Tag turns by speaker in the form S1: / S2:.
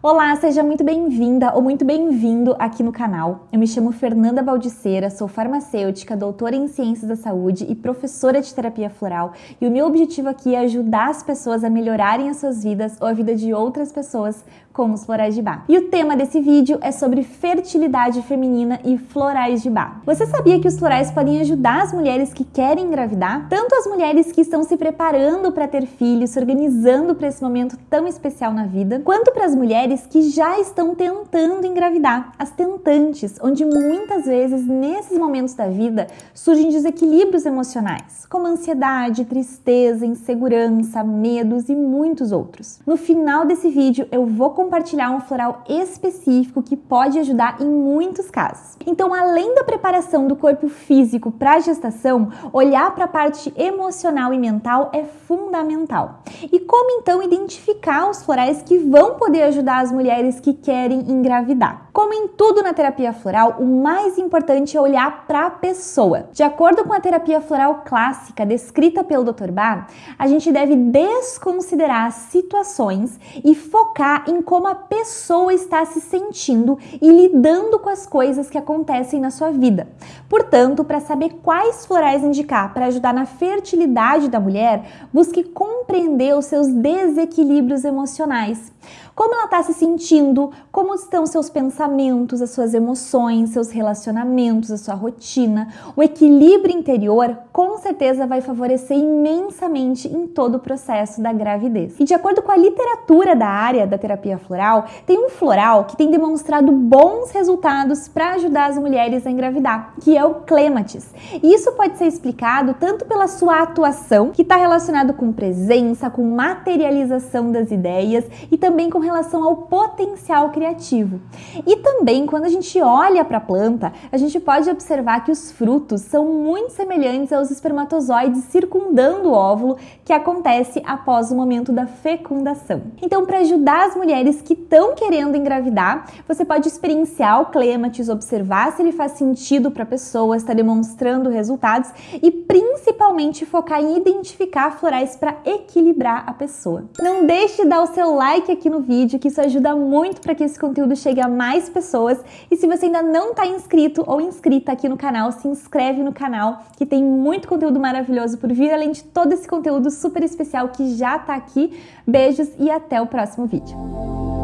S1: Olá, seja muito bem-vinda ou muito bem-vindo aqui no canal. Eu me chamo Fernanda Baldiceira, sou farmacêutica, doutora em Ciências da Saúde e professora de terapia floral. E o meu objetivo aqui é ajudar as pessoas a melhorarem as suas vidas ou a vida de outras pessoas com os florais de bar. E o tema desse vídeo é sobre fertilidade feminina e florais de bar. Você sabia que os florais podem ajudar as mulheres que querem engravidar? Tanto as mulheres que estão se preparando para ter filhos, se organizando para esse momento tão especial na vida, quanto para as mulheres que já estão tentando engravidar, as tentantes, onde muitas vezes nesses momentos da vida surgem desequilíbrios emocionais, como ansiedade, tristeza, insegurança, medos e muitos outros. No final desse vídeo eu vou compartilhar um floral específico que pode ajudar em muitos casos. Então, além da preparação do corpo físico para a gestação, olhar para a parte emocional e mental é fundamental. E como então identificar os florais que vão poder ajudar as mulheres que querem engravidar? Como em tudo na terapia floral, o mais importante é olhar para a pessoa. De acordo com a terapia floral clássica descrita pelo Dr. Bar, a gente deve desconsiderar situações e focar em como a pessoa está se sentindo e lidando com as coisas que acontecem na sua vida. Portanto, para saber quais florais indicar para ajudar na fertilidade da mulher, busque compreender os seus desequilíbrios emocionais como ela está se sentindo, como estão seus pensamentos, as suas emoções, seus relacionamentos, a sua rotina. O equilíbrio interior com certeza vai favorecer imensamente em todo o processo da gravidez. E de acordo com a literatura da área da terapia floral, tem um floral que tem demonstrado bons resultados para ajudar as mulheres a engravidar, que é o clematis. E isso pode ser explicado tanto pela sua atuação, que está relacionado com presença, com materialização das ideias e também com relação ao potencial criativo. E também, quando a gente olha para a planta, a gente pode observar que os frutos são muito semelhantes aos espermatozoides circundando o óvulo que acontece após o momento da fecundação. Então, para ajudar as mulheres que estão querendo engravidar, você pode experienciar o clematis, observar se ele faz sentido para a pessoa, está demonstrando resultados e principalmente focar em identificar florais para equilibrar a pessoa. Não deixe de dar o seu like aqui no vídeo vídeo, que isso ajuda muito para que esse conteúdo chegue a mais pessoas. E se você ainda não está inscrito ou inscrita aqui no canal, se inscreve no canal, que tem muito conteúdo maravilhoso por vir, além de todo esse conteúdo super especial que já está aqui. Beijos e até o próximo vídeo.